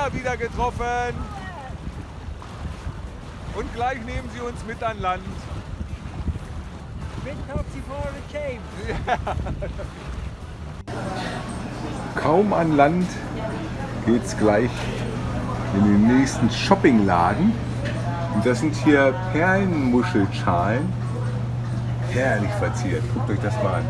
Lupiner wieder getroffen. Und gleich nehmen sie uns mit an Land. Kaum an Land geht es gleich in den nächsten Shoppingladen. Und das sind hier Perlenmuschelschalen. Herrlich verziert. Guckt euch das mal an.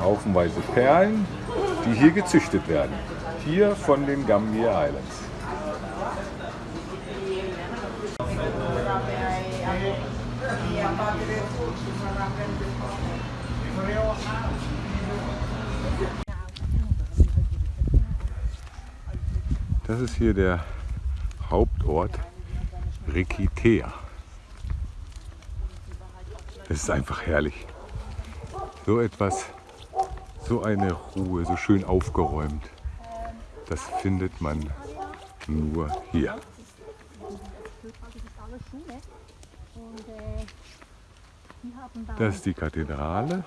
Haufenweise Perlen, die hier gezüchtet werden. Hier von den Gambier Islands. Das ist hier der Hauptort Rikitea. Es ist einfach herrlich. So etwas, so eine Ruhe, so schön aufgeräumt. Das findet man nur hier. Das ist die Kathedrale.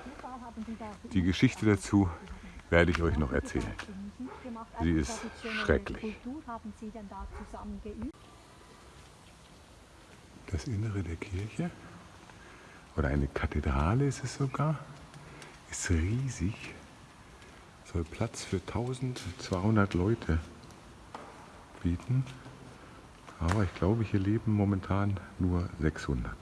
Die Geschichte dazu werde ich euch noch erzählen. Sie ist schrecklich. Das Innere der Kirche, oder eine Kathedrale ist es sogar, ist riesig. Soll Platz für 1200 Leute bieten. Aber ich glaube, hier leben momentan nur 600.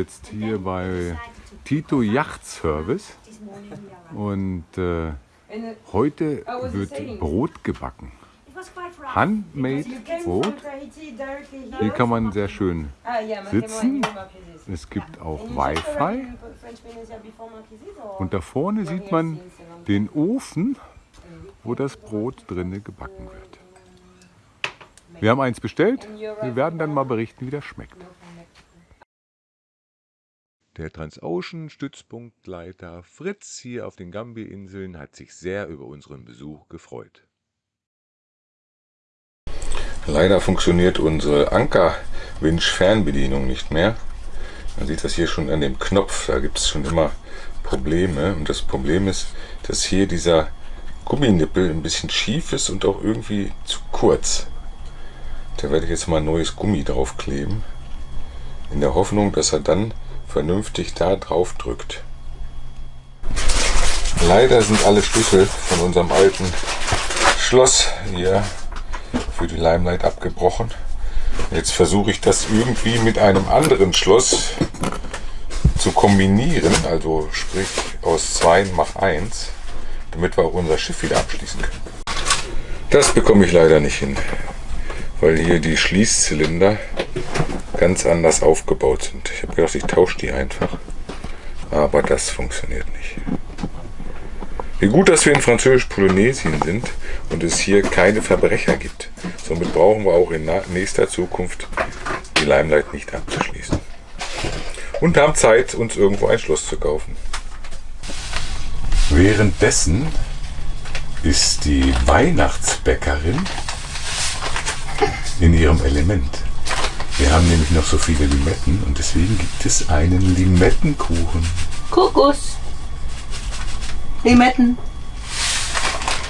jetzt hier bei Tito Yacht Service und äh, heute wird Brot gebacken. Handmade Brot. Hier kann man sehr schön sitzen. Es gibt auch Wi-Fi. Und da vorne sieht man den Ofen, wo das Brot drinne gebacken wird. Wir haben eins bestellt. Wir werden dann mal berichten, wie das schmeckt. Der Transocean-Stützpunktleiter Fritz hier auf den Gambi-Inseln hat sich sehr über unseren Besuch gefreut. Leider funktioniert unsere Anker-Winch-Fernbedienung nicht mehr. Man sieht das hier schon an dem Knopf, da gibt es schon immer Probleme. Und das Problem ist, dass hier dieser Gumminippel ein bisschen schief ist und auch irgendwie zu kurz. Da werde ich jetzt mal ein neues Gummi draufkleben. In der Hoffnung, dass er dann vernünftig da drauf drückt. Leider sind alle Schlüssel von unserem alten Schloss hier für die Limelight abgebrochen. Jetzt versuche ich das irgendwie mit einem anderen Schloss zu kombinieren, also sprich aus zwei mach eins, damit wir auch unser Schiff wieder abschließen können. Das bekomme ich leider nicht hin, weil hier die Schließzylinder ganz anders aufgebaut sind. Ich habe gedacht, ich tausche die einfach, aber das funktioniert nicht. Wie gut, dass wir in Französisch-Polynesien sind und es hier keine Verbrecher gibt. Somit brauchen wir auch in nächster Zukunft die Limelight nicht abzuschließen. Und haben Zeit, uns irgendwo ein Schloss zu kaufen. Währenddessen ist die Weihnachtsbäckerin in ihrem Element. Wir haben nämlich noch so viele Limetten und deswegen gibt es einen Limettenkuchen. Kokos. Limetten.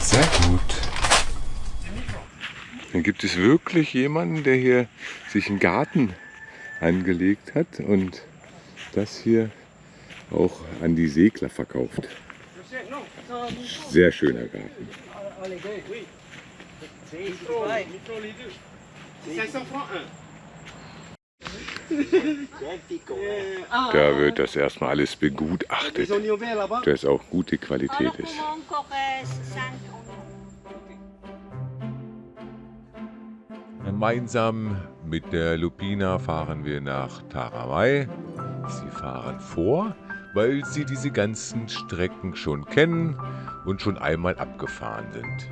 Sehr gut. Dann gibt es wirklich jemanden, der hier sich einen Garten angelegt hat und das hier auch an die Segler verkauft. Sehr schöner Garten. Da wird das erstmal alles begutachtet, dass auch gute Qualität ist. Gemeinsam mit der Lupina fahren wir nach Taramai. Sie fahren vor, weil sie diese ganzen Strecken schon kennen und schon einmal abgefahren sind.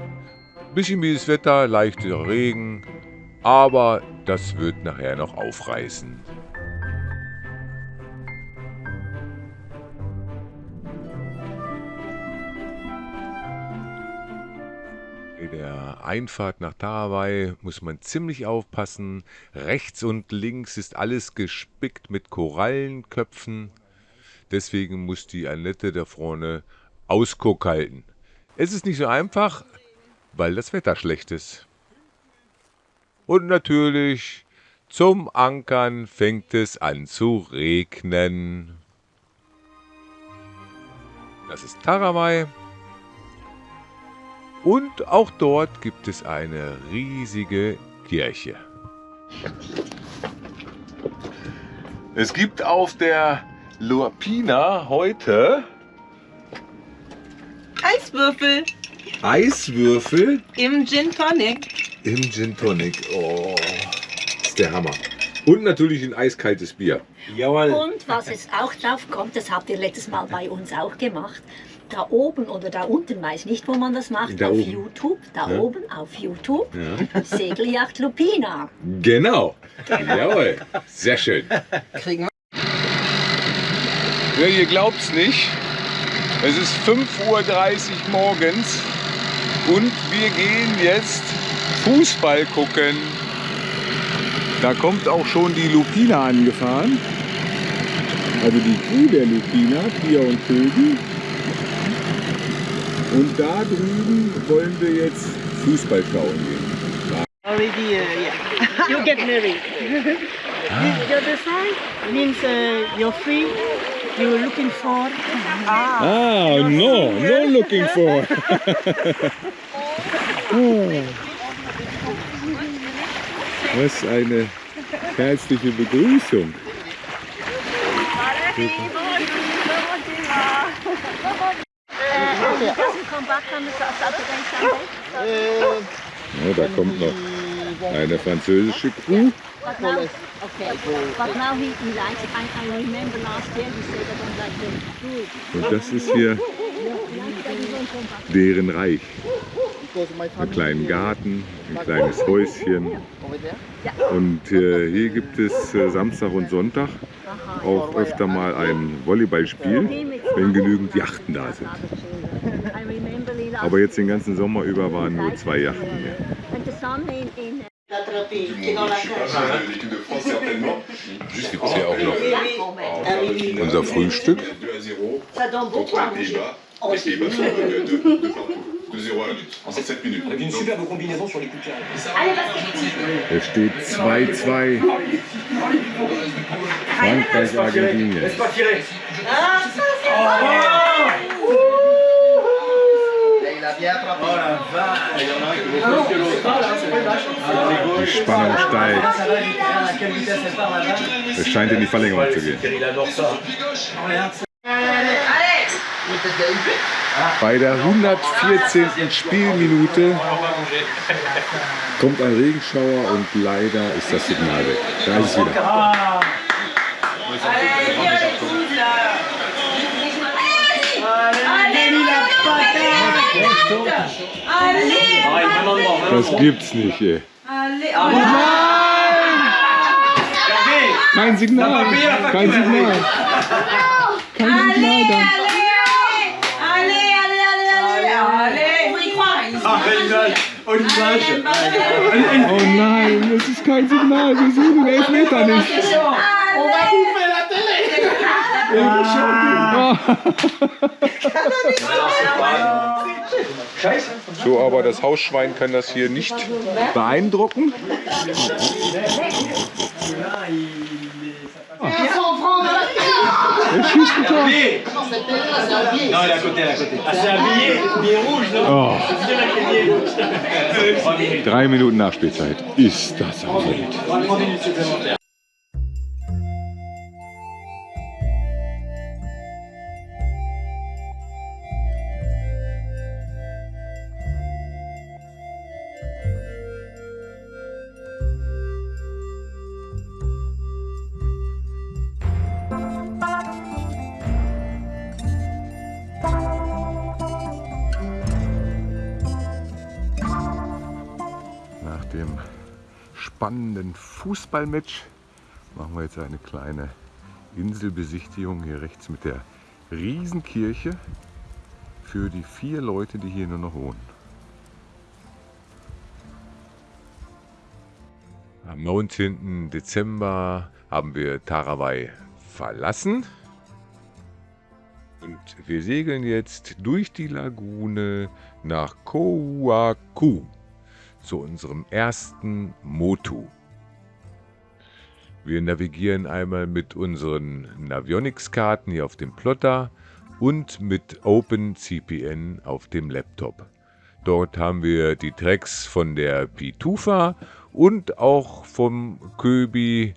Bisschen mieses Wetter, leichter Regen, aber das wird nachher noch aufreißen. Der Einfahrt nach Tarawai muss man ziemlich aufpassen. Rechts und links ist alles gespickt mit Korallenköpfen. Deswegen muss die Annette da vorne Ausguck halten. Es ist nicht so einfach, weil das Wetter schlecht ist. Und natürlich, zum Ankern fängt es an zu regnen. Das ist Taramai. Und auch dort gibt es eine riesige Kirche. Es gibt auf der Luapina heute Eiswürfel Eiswürfel im Gin Tonic. im Gin Tonic. Oh, das ist der Hammer. Und natürlich ein eiskaltes Bier. Jawohl. Und was es auch drauf kommt, das habt ihr letztes Mal bei uns auch gemacht. Da oben oder da unten, weiß nicht, wo man das macht, Da auf oben. YouTube, da Ja. oben auf YouTube, Ja. Segelyacht Lupina. Genau. Jawohl. Sehr schön. Kriegen Ja, ihr glaubt's nicht. Es ist 5.30 Uhr morgens und wir gehen jetzt Fußball gucken. Da kommt auch schon die Lupina angefahren. Also die Crew der Lupina, Pia und Kögen. Und da drüben wollen wir jetzt Fußball schauen gehen. Already, uh, yeah. You get married. this the other side means uh, you're free. You're looking for. Ah, no, no looking for. Was eine herzliche Begrüßung. Ja, da kommt noch eine französische Crew. Okay, but now he, he likes it. I, I remember last year he said I don't like the food. Und das ist hier deren Reich. Einen kleinen Garten, ein kleines Häuschen. Und äh, hier gibt es äh, Samstag und Sonntag auch öfter mal ein Volleyballspiel, wenn genügend Yachten da sind. I Aber jetzt den ganzen Sommer über waren nur zwei Yachten hier. qui est dans la de France, certainement. Juste écoutez, hors genre. On nous a. Ça donne beaucoup à manger. Oh, les Pays-Bas sont de 0 à 1 en 7 minutes. Avec une superbe combinaison sur les coups de Allez, steht 2-2. Frankreich, Argentinien. Laisse pas tirer. Ah, ça, oh, oh, Il a bien attrapé. Il y a un. Ah, Die Spannung steigt. Es scheint in die Verlängerung zu gehen. Bei der 114. Spielminute kommt ein Regenschauer und leider ist das Signal weg. Da ist es wieder. Das gibt's nicht, ey. Hervé Kein Signal. Kein Signal. Kein Signal da. Ah, belle image Oh, Oh nein, es ist kein Signal. Wir sehen den Elfmeter nicht. So, aber das Hausschwein kann das hier nicht beeindrucken. Schießt ein Tor. Non, il est à côté, il est à côté. Ah, c'est un billet, billet rouge, non Oh, drei Minuten Nachspielzeit. Ist das am Wild. Spannenden Fußballmatch machen wir jetzt eine kleine Inselbesichtigung hier rechts mit der Riesenkirche für die vier Leute, die hier nur noch wohnen. Am 19. Dezember haben wir Tarawai verlassen und wir segeln jetzt durch die Lagune nach Koaku zu unserem ersten Motu. Wir navigieren einmal mit unseren Navionics-Karten hier auf dem Plotter und mit OpenCPN auf dem Laptop. Dort haben wir die Tracks von der Pitufa und auch vom Köbi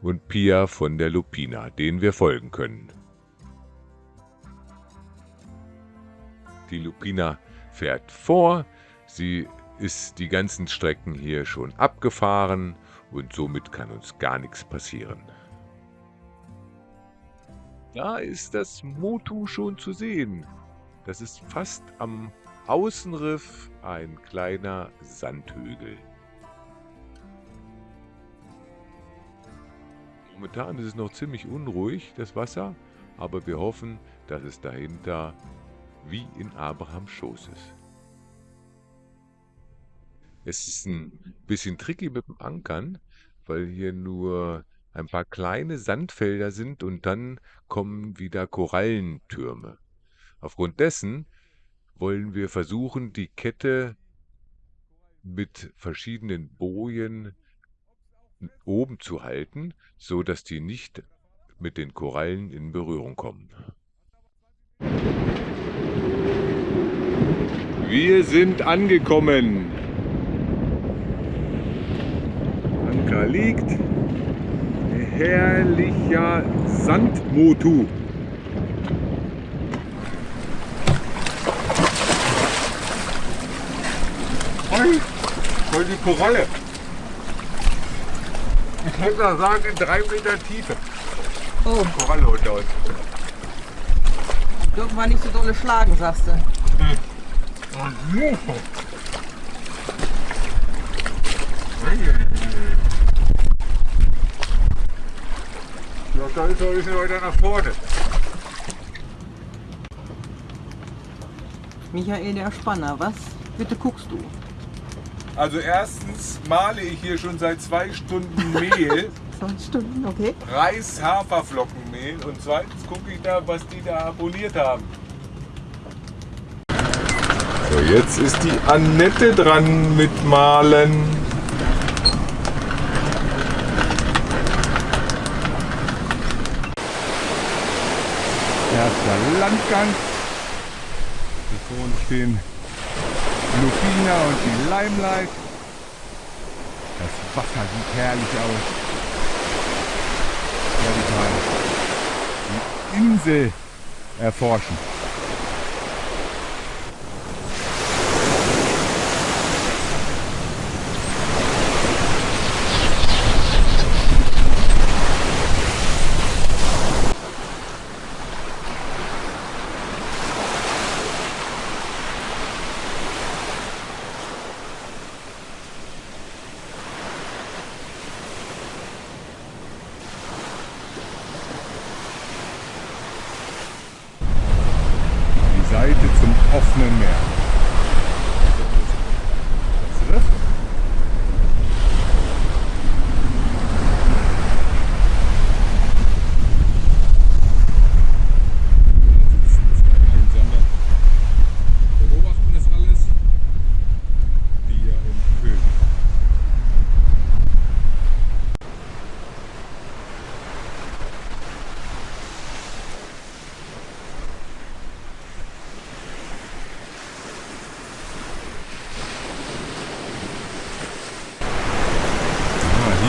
und Pia von der Lupina, denen wir folgen können. Die Lupina fährt vor, sie ist die ganzen Strecken hier schon abgefahren und somit kann uns gar nichts passieren. Da ist das Motu schon zu sehen. Das ist fast am Außenriff ein kleiner Sandhügel. Momentan ist es noch ziemlich unruhig, das Wasser, aber wir hoffen, dass es dahinter wie in Abrahams Schoß ist. Es ist ein bisschen tricky mit dem Ankern, weil hier nur ein paar kleine Sandfelder sind und dann kommen wieder Korallentürme. Aufgrund dessen wollen wir versuchen, die Kette mit verschiedenen Bojen oben zu halten, so dass die nicht mit den Korallen in Berührung kommen. Wir sind angekommen. Anker liegt. Herrlicher Sandmotu. Voll, voll die Koralle. Ich würde mal sagen, in drei Meter Tiefe. Oh, Koralle unter uns. dürfen wir nicht so dolle schlagen, sagst du. Ja, da ist noch ein bisschen weiter nach vorne. Michael, der Spanner, was? Bitte guckst du. Also erstens male ich hier schon seit zwei Stunden Mehl, Zwei Stunden, okay. Reis-Haferflockenmehl und zweitens gucke ich da, was die da abonniert haben. So, jetzt ist die Annette dran mit Malen. Erster Landgang. Vor uns stehen Lupina und die Limelight. Das Wasser sieht herrlich aus. Radikal. Die Insel erforschen. Die Seite zum offenen Meer. Das Riff. Beobachten das alles. Bier und König.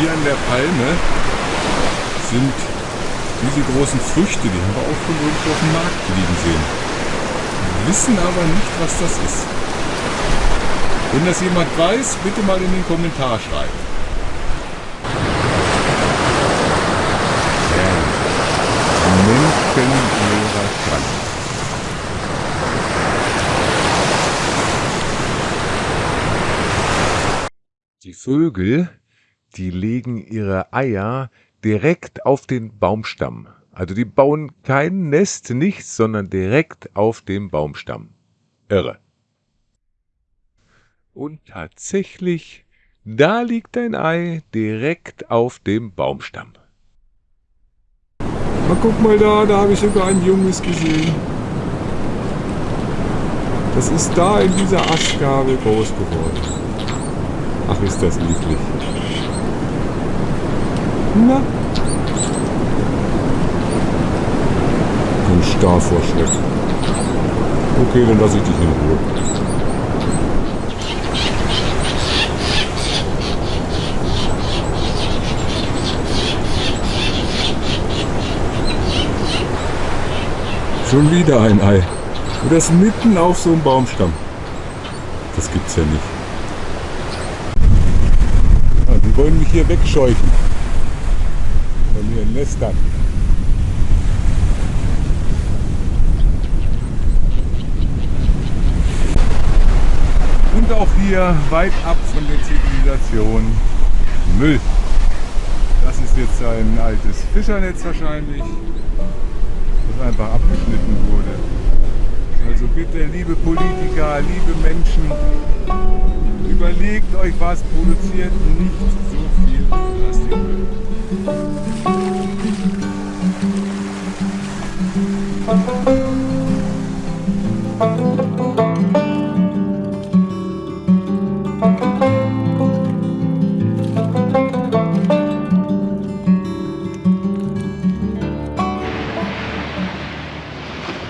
Hier an der Palme sind diese großen Früchte, die haben wir auch schon irgendwo auf dem Markt liegen sehen. Wir wissen aber nicht, was das ist. Wenn das jemand weiß, bitte mal in den Kommentar schreiben. Menschenleerer Krank. Die Vögel, die legen ihre Eier direkt auf den Baumstamm. Also die bauen kein Nest, nichts, sondern direkt auf dem Baumstamm. Irre. Und tatsächlich, da liegt ein Ei direkt auf dem Baumstamm. Na guck mal da, da habe ich sogar ein Junges gesehen. Das ist da in dieser Astgabel groß geworden. Ach, ist das niedlich. Na? Bin starr vor Schreck. Okay, dann lasse ich dich in Ruhe. Schon wieder ein Ei. Und das mitten auf so einem Baumstamm. Das gibt's ja nicht. Ah, die wollen mich hier wegscheuchen. Ihren Nestern. Und auch hier weit ab von der Zivilisation Müll. Das ist jetzt ein altes Fischernetz wahrscheinlich, das einfach abgeschnitten wurde. Also bitte, liebe Politiker, liebe Menschen, überlegt euch was, produziert nicht so viel Plastikmüll.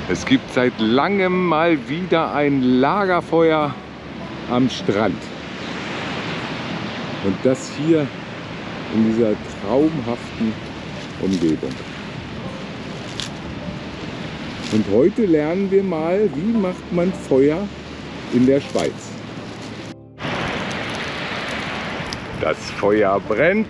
Es gibt seit langem mal wieder ein Lagerfeuer am Strand. Und das hier in dieser traumhaften Umgebung. Und heute lernen wir mal, wie macht man Feuer in der Schweiz. Das Feuer brennt.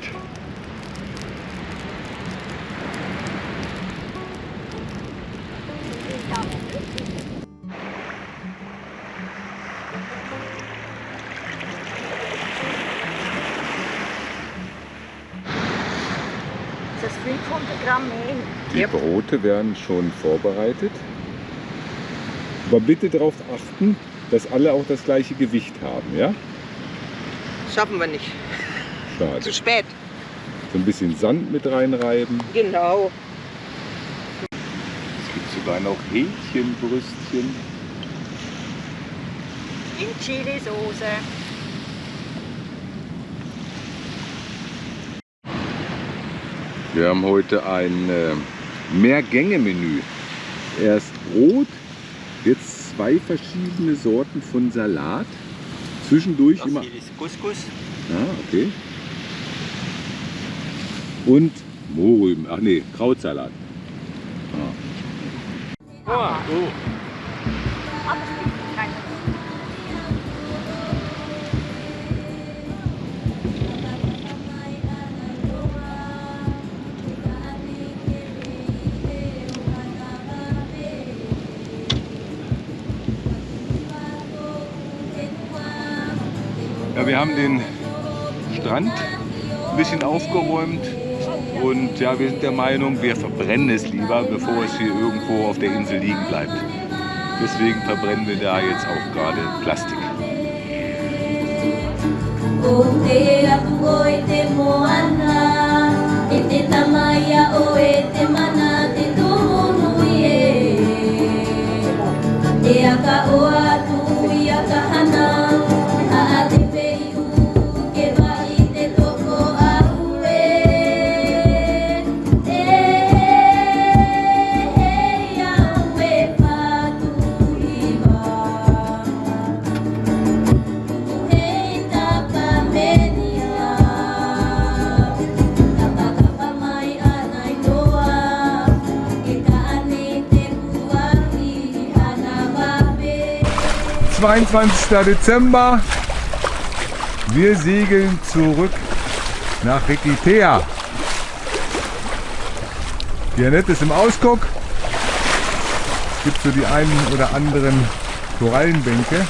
500 Gramm Mehl. Die Brote werden schon vorbereitet. Aber bitte darauf achten, dass alle auch das gleiche Gewicht haben, ja? Schaffen wir nicht. Schade. Zu spät. So ein bisschen Sand mit reinreiben. Genau. Es gibt sogar noch Hähnchenbrüstchen. In Chili-Soße. Wir haben heute ein äh, Mehrgänge-Menü. Erst Brot, jetzt zwei verschiedene Sorten von Salat. Zwischendurch Das immer. hier ist Couscous. Ah, okay. Und Mohrrüben. Ach nee, Krautsalat. Ah, oh. Aber Ja, wir haben den Strand ein bisschen aufgeräumt und ja, wir sind der Meinung, wir verbrennen es lieber, bevor es hier irgendwo auf der Insel liegen bleibt. Deswegen verbrennen wir da jetzt auch gerade Plastik. Te apu 22. Dezember. Wir segeln zurück nach Rikitea. Die Annette ist im Ausguck. Es gibt so die einen oder anderen Korallenbänke.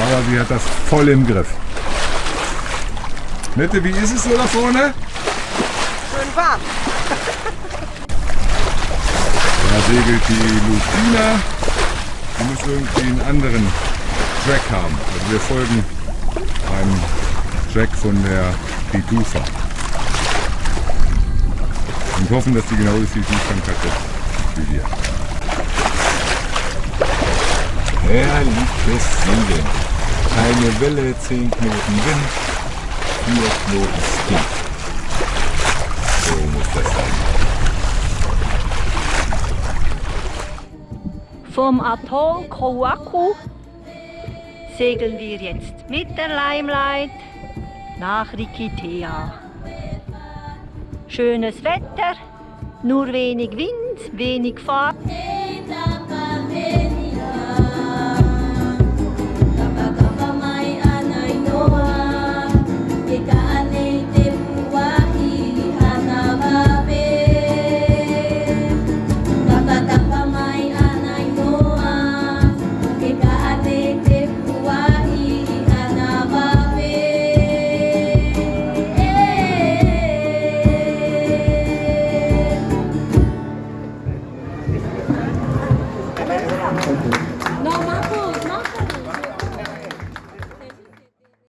Aber sie hat das voll im Griff. Nette, wie ist es so da vorne? Schön warm. Da segelt die Lucina. Die muss irgendwie einen anderen Track haben. Also wir folgen einem Track von der Pitufa. Und hoffen, dass die genau das hat wie wir. Herrliches Segeln. Keine Welle, 10 Knoten Wind, 4 Knoten Spin. So muss das sein. Vom Atoll Kowaku segeln wir jetzt mit der Limelight nach Rikitea. Schönes Wetter, nur wenig Wind, wenig Fahrt.